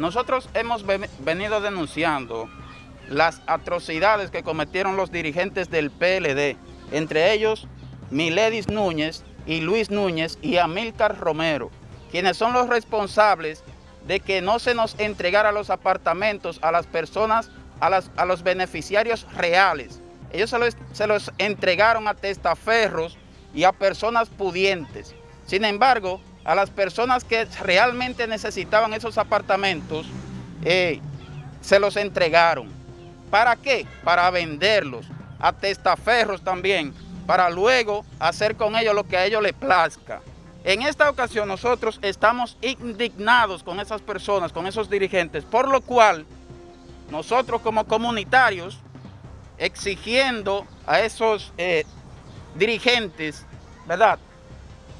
Nosotros hemos venido denunciando las atrocidades que cometieron los dirigentes del PLD, entre ellos Miledis Núñez y Luis Núñez y Amílcar Romero, quienes son los responsables de que no se nos entregara los apartamentos a las personas, a, los beneficiarios reales. Ellos se los, se los entregaron a testaferros y a personas pudientes. Sin embargo, a las personas que realmente necesitaban esos apartamentos, eh, se los entregaron. ¿Para qué? Para venderlos a testaferros también, para luego hacer con ellos lo que a ellos les plazca. En esta ocasión nosotros estamos indignados con esas personas, con esos dirigentes, por lo cual nosotros como comunitarios, exigiendo a esos eh, dirigentes, ¿verdad?,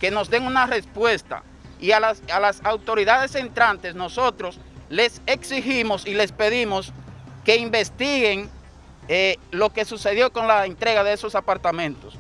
que nos den una respuesta y a las, a las autoridades entrantes nosotros les exigimos y les pedimos que investiguen eh, lo que sucedió con la entrega de esos apartamentos.